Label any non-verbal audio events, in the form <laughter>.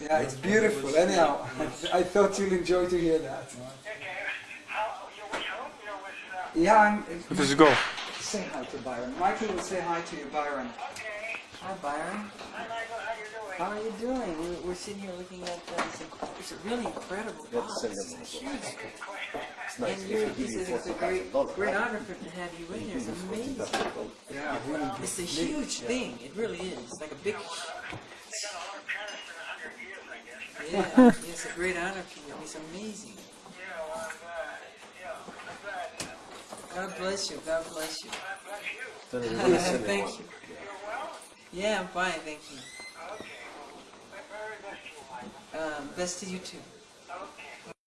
Yeah, it's beautiful. Anyhow, <laughs> I thought you'll enjoy to hear that. Okay. How, you home? You uh, Yeah, I'm, Dus go. say hi to Byron. Michael will say hi to you, Byron. okay. Hi, Byron. Hi, Michael. How are you doing? How are you doing? We're, we're sitting here looking at uh, some. It's a really incredible box. It's a huge. And you're, this is it's a great, great honor for to have you in here. It's <laughs> amazing. Yeah, really. It's a huge thing. It really is. It's like a big. Years, I guess. Yeah, it's a great honor for you. It's amazing. Yeah, well, I'm glad. Yeah, I'm glad. God bless you. God bless you. God bless you. thank you. You're well? Yeah, I'm fine. Thank you. Okay. Well, very best to you, Mike. Um, best to you too.